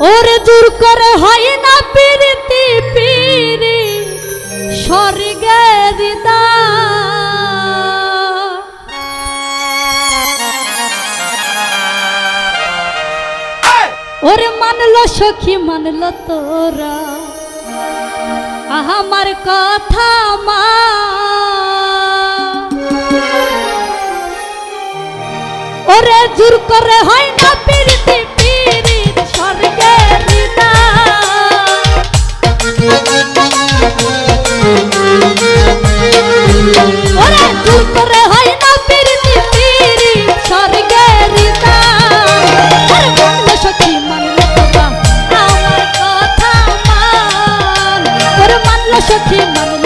ওরে দূর করে হয় না পিরিতি পিরি স্বর্গের ওরে মানলো সখী, মানলো তোরা। আমার কথা মা। ওরে জোর করে হয় না 夏天，妈妈。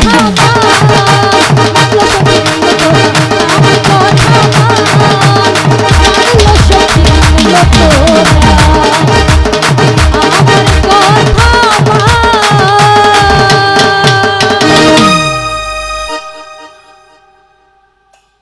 Oh,